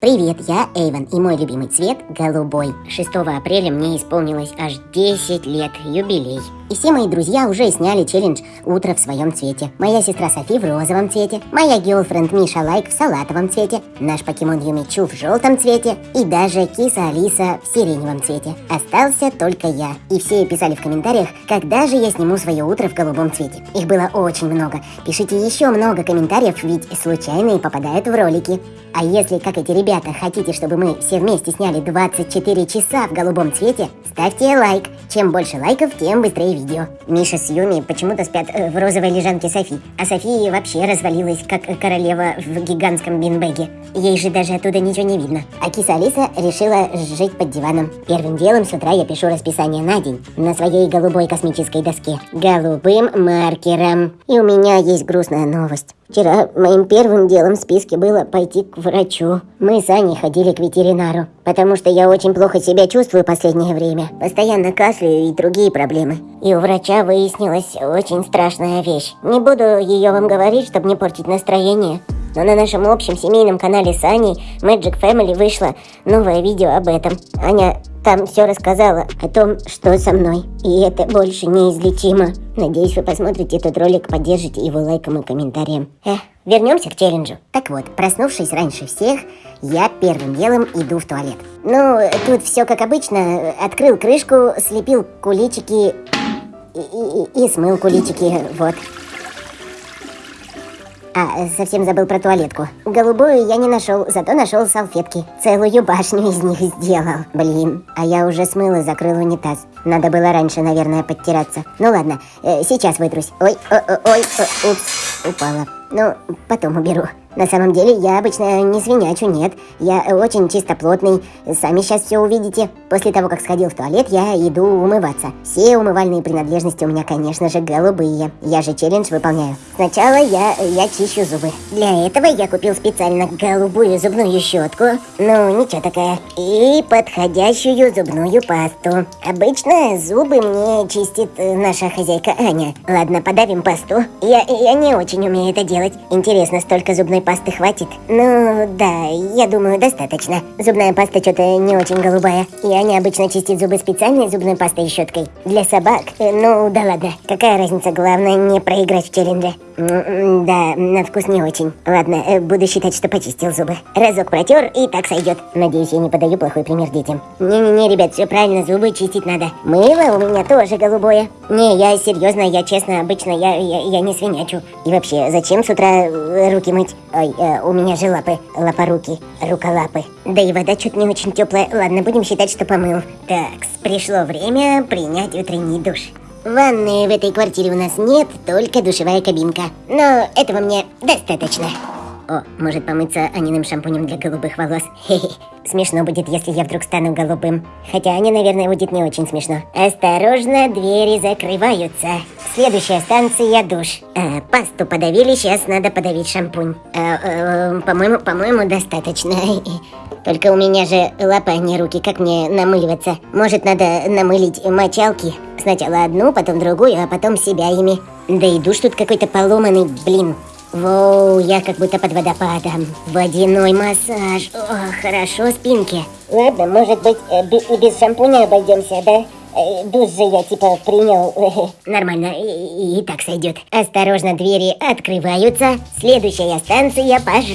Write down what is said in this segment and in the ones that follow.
Привет, я Эйвен, и мой любимый цвет – голубой. 6 апреля мне исполнилось аж 10 лет, юбилей. И все мои друзья уже сняли челлендж «Утро в своем цвете». Моя сестра Софи в розовом цвете, моя геолфренд Миша Лайк в салатовом цвете, наш покемон Юмичу в желтом цвете и даже киса Алиса в сиреневом цвете. Остался только я. И все писали в комментариях, когда же я сниму свое утро в голубом цвете. Их было очень много. Пишите еще много комментариев, ведь случайные попадают в ролики. А если, как эти ребята, хотите, чтобы мы все вместе сняли 24 часа в голубом цвете, ставьте лайк. Чем больше лайков, тем быстрее видео. Миша с Юми почему-то спят э, в розовой лежанке Софи, а София вообще развалилась, как королева в гигантском бинбеге. Ей же даже оттуда ничего не видно. А киса Алиса решила жить под диваном. Первым делом с утра я пишу расписание на день на своей голубой космической доске. Голубым маркером. И у меня есть грустная новость. Вчера моим первым делом в списке было пойти к врачу. Мы с Аней ходили к ветеринару, потому что я очень плохо себя чувствую последнее время. Постоянно кашляю и другие проблемы. И у врача выяснилась очень страшная вещь. Не буду ее вам говорить, чтобы не портить настроение. Но на нашем общем семейном канале с Аней Magic Family вышло новое видео об этом. Аня там все рассказала о том, что со мной. И это больше неизлечимо. Надеюсь, вы посмотрите этот ролик, поддержите его лайком и комментарием. Эх, вернемся к челленджу. Так вот, проснувшись раньше всех, я первым делом иду в туалет. Ну, тут все как обычно. Открыл крышку, слепил куличики и, и, и смыл куличики, вот. А, совсем забыл про туалетку. Голубую я не нашел, зато нашел салфетки. Целую башню из них сделал. Блин, а я уже смыл и закрыл унитаз. Надо было раньше, наверное, подтираться. Ну ладно, э, сейчас вытрусь. Ой, о, о, ой, упс, упала. Ну, потом уберу. На самом деле, я обычно не свинячу, нет. Я очень чистоплотный. Сами сейчас все увидите. После того, как сходил в туалет, я иду умываться. Все умывальные принадлежности у меня, конечно же, голубые. Я же челлендж выполняю. Сначала я, я чищу зубы. Для этого я купил специально голубую зубную щетку. Ну, ничего такая. И подходящую зубную пасту. Обычно зубы мне чистит наша хозяйка Аня. Ладно, подавим пасту. Я, я не очень умею это делать. Интересно, столько зубной пасты хватит? Ну, да, я думаю, достаточно. Зубная паста что-то не очень голубая. И Аня обычно чистит зубы специальной зубной пастой и щеткой. Для собак? Ну, да ладно. Какая разница, главное не проиграть в челлендже. Да, на вкус не очень. Ладно, э, буду считать, что почистил зубы. Разок протер и так сойдет. Надеюсь, я не подаю плохой пример детям. Не-не-не, ребят, все правильно, зубы чистить надо. Мыло у меня тоже голубое. Не, я серьезно, я честно, обычно я, я, я не свинячу. И вообще, зачем с утра э, руки мыть? Ой, э, у меня же лапы, лапоруки, руколапы. Да и вода чуть не очень теплая. Ладно, будем считать, что помыл. Так, пришло время принять утренний душ. Ванны в этой квартире у нас нет, только душевая кабинка. Но этого мне достаточно. О, может помыться Аниным шампунем для голубых волос. Хе-хе. Смешно будет, если я вдруг стану голубым. Хотя Ане, наверное, будет не очень смешно. Осторожно, двери закрываются. Следующая станция душ. А, пасту подавили, сейчас надо подавить шампунь. А, а, по-моему, по-моему, достаточно. Только у меня же лапа, а не руки, как мне намыливаться? Может, надо намылить мочалки? Сначала одну, потом другую, а потом себя ими. Да и душ тут какой-то поломанный, блин. Воу, я как будто под водопадом. Водяной массаж. О, хорошо спинки. Ладно, может быть, э, и без шампуня обойдемся, да? Э, душ же я типа принял. Нормально, и, и так сойдет. Осторожно, двери открываются. Следующая станция пожрать.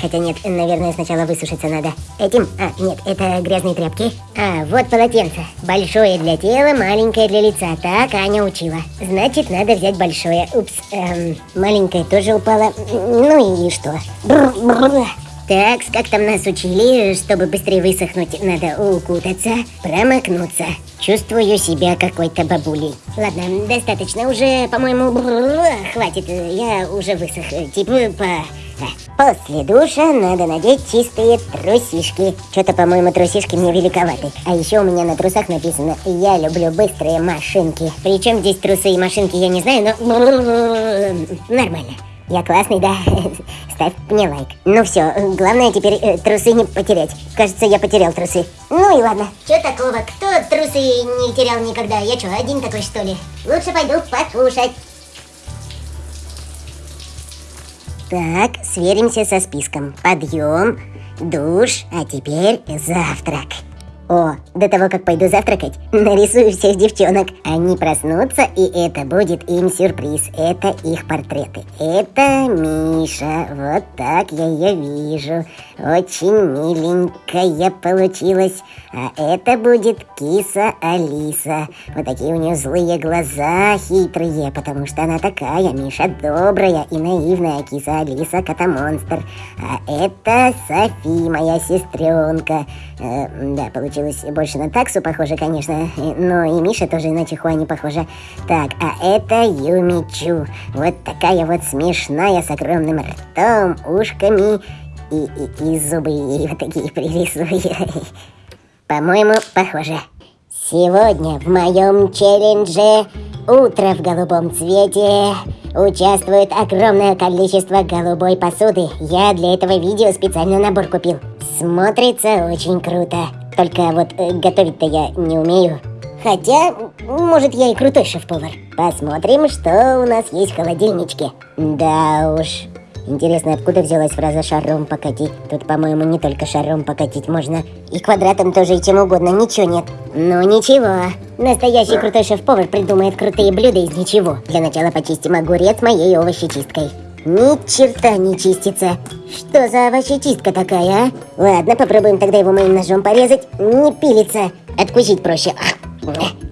Хотя нет, наверное, сначала высушиться надо. Этим? А, нет, это грязные тряпки. А, вот полотенце. Большое для тела, маленькое для лица. Так Аня учила. Значит, надо взять большое. Упс, эм, маленькое тоже упало. Ну и что? Бррр, бррр. Так, как там нас учили, чтобы быстрее высохнуть, надо укутаться, промокнуться. Чувствую себя какой-то бабулей. Ладно, достаточно уже, по-моему, хватит, я уже высох. Типа по... После душа надо надеть чистые трусишки. Что-то, по-моему, трусишки мне великоваты. А еще у меня на трусах написано «Я люблю быстрые машинки». Причем здесь трусы и машинки, я не знаю, но... Нормально. Я классный, да? Ставь мне лайк. Ну все, главное теперь э, трусы не потерять. Кажется, я потерял трусы. Ну и ладно. Че такого? Кто трусы не терял никогда? Я что, один такой что ли? Лучше пойду покушать. Так, сверимся со списком. Подъем, душ, а теперь завтрак. О, до того, как пойду завтракать, нарисую всех девчонок. Они проснутся, и это будет им сюрприз. Это их портреты. Это Миша. Вот так я ее вижу. Очень миленькая получилась. А это будет киса Алиса. Вот такие у нее злые глаза, хитрые, потому что она такая. Миша добрая и наивная. Киса Алиса кота-монстр. А это Софи, моя сестренка. Э, да, получилось получилось больше на таксу похоже, конечно, но и Миша тоже на Чихуа не похожа. Так, а это Юмичу. Вот такая вот смешная, с огромным ртом, ушками и, и, и зубы ей вот такие пририсую. По-моему, похоже. Сегодня в моем челлендже «Утро в голубом цвете» участвует огромное количество голубой посуды. Я для этого видео специально набор купил. Смотрится очень круто. Только вот э, готовить-то я не умею. Хотя, может, я и крутой шеф-повар. Посмотрим, что у нас есть в холодильничке. Да уж. Интересно, откуда взялась фраза «шаром покатить»? Тут, по-моему, не только шаром покатить можно. И квадратом тоже, и чем угодно, ничего нет. Ну ничего. Настоящий крутой шеф-повар придумает крутые блюда из ничего. Для начала почистим огурец моей овощечисткой. Ни черта не чистится. Что за овощечистка такая, а? Ладно, попробуем тогда его моим ножом порезать. Не пилится. Откусить проще.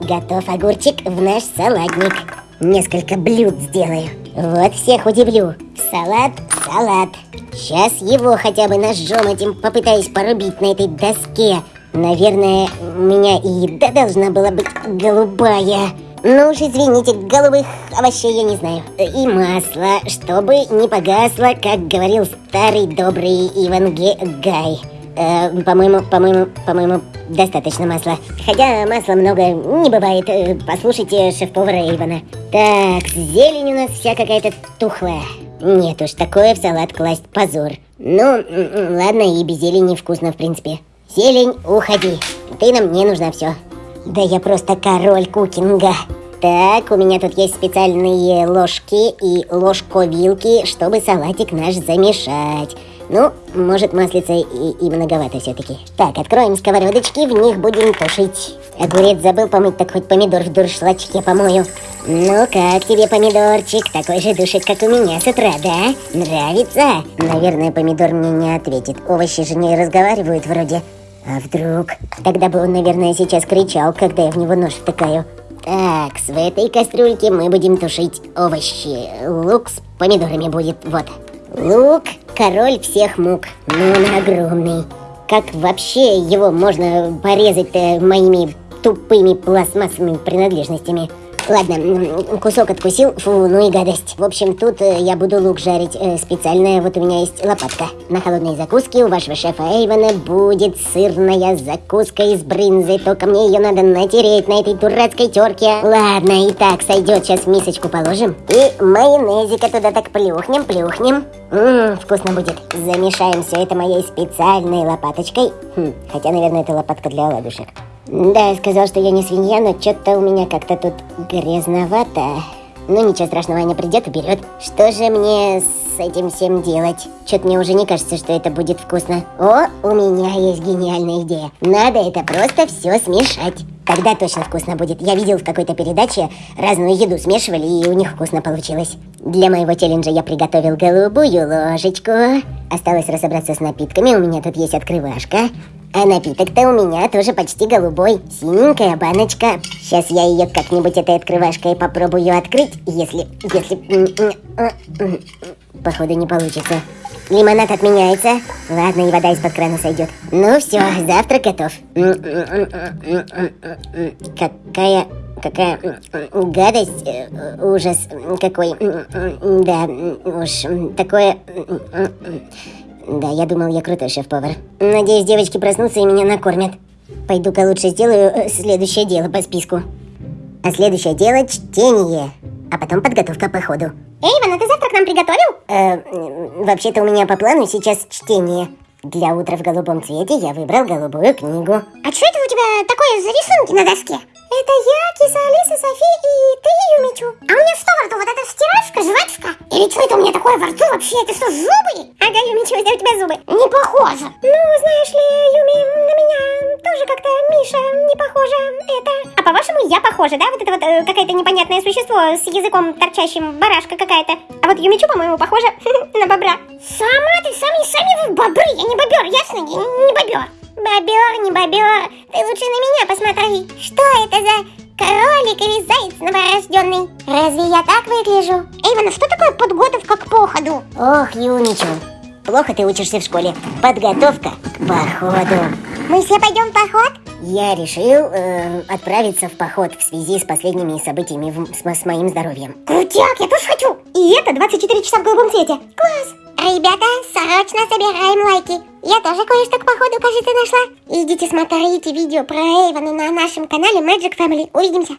Готов огурчик в наш салатник. Несколько блюд сделаю. Вот всех удивлю. Салат, салат. Сейчас его хотя бы ножом этим попытаюсь порубить на этой доске. Наверное, у меня и еда должна была быть голубая. Ну уж извините, голубых овощей я не знаю. И масло, чтобы не погасло, как говорил старый добрый Иван Ге Гай. Э, по-моему, по-моему, по-моему, достаточно масла. Хотя масла много не бывает. Э, послушайте шеф-повара Ивана. Так, зелень у нас вся какая-то тухлая. Нет уж, такое в салат класть позор. Ну, ладно, и без зелени вкусно, в принципе. Зелень, уходи. Ты нам не нужна, все. Да я просто король кукинга. Так, у меня тут есть специальные ложки и ложковилки, чтобы салатик наш замешать. Ну, может маслица и, и многовато все-таки. Так, откроем сковородочки, в них будем тушить. Огурец забыл помыть, так хоть помидор в дуршлачке помою. Ну как тебе помидорчик? Такой же душик, как у меня с утра, да? Нравится? Наверное, помидор мне не ответит. Овощи же не разговаривают вроде. А вдруг? Тогда бы он, наверное, сейчас кричал, когда я в него нож втыкаю. Так, в этой кастрюльке мы будем тушить овощи. Лук с помидорами будет, вот. Лук – король всех мук, но он огромный. Как вообще его можно порезать моими тупыми пластмассовыми принадлежностями? Ладно, кусок откусил, фу, ну и гадость. В общем, тут э, я буду лук жарить. Э, специальная вот у меня есть лопатка. На холодной закуске у вашего шефа Эйвона будет сырная закуска из брынзы. Только мне ее надо натереть на этой дурацкой терке. Ладно, и так сойдет. Сейчас мисочку положим. И майонезика туда так плюхнем, плюхнем. Ммм, вкусно будет. Замешаем все это моей специальной лопаточкой. Хм, хотя, наверное, это лопатка для оладушек. Да, я сказал, что я не свинья, но что-то у меня как-то тут грязновато. Ну ничего страшного, Аня придет и берет. Что же мне с этим всем делать? Что-то мне уже не кажется, что это будет вкусно. О, у меня есть гениальная идея. Надо это просто все смешать. Тогда точно вкусно будет. Я видел в какой-то передаче, разную еду смешивали, и у них вкусно получилось. Для моего челленджа я приготовил голубую ложечку. Осталось разобраться с напитками. У меня тут есть открывашка. А напиток-то у меня тоже почти голубой. Синенькая баночка. Сейчас я ее как-нибудь этой открывашкой попробую открыть, если... если... Походу не получится. Лимонад отменяется. Ладно, и вода из-под крана сойдет. Ну все, завтрак готов. Какая... Какая гадость, э, ужас какой. Да, уж такое... Да, я думал, я крутой шеф-повар. Надеюсь, девочки проснутся и меня накормят. Пойду-ка лучше сделаю э, следующее дело по списку. А следующее дело – чтение. А потом подготовка по ходу. Эйвен, а ты завтрак нам приготовил? Э, вообще-то у меня по плану сейчас чтение. Для утра в голубом цвете я выбрал голубую книгу. А что это у тебя такое за рисунки на доске? Это я, киса Алиса, Софи и ты, Юмичу. А у меня что во рту? Вот это стирашка, жвачка? Или что это у меня такое во рту вообще? Это что, зубы? Ага, Юмичу, где у тебя зубы? Не похоже. Ну, знаешь ли, Юми, на меня тоже как-то Миша не похожа. Это... А по-вашему, я похожа, да? Вот это вот э, какое-то непонятное существо с языком торчащим, барашка какая-то. А вот Юмичу, по-моему, похожа на бобра. Сама ты, сами, сами вы бобры. Я не бобер, ясно? Я не бобер. Бобер, не бобер, ты лучше на меня посмотри. Что это за кролик или заяц новорожденный? Разве я так выгляжу? Эйвана, что такое подготовка к походу? Ох, Юмичу, плохо ты учишься в школе. Подготовка к походу. Мы все пойдем в поход? Я решил э, отправиться в поход в связи с последними событиями в- с, с моим здоровьем. Крутяк, я тоже хочу. И это 24 часа в голубом цвете. Класс. Ребята, срочно собираем лайки. Я тоже кое-что к походу, кажется, нашла. Идите смотрите видео про Эйвана на нашем канале Magic Family. Увидимся.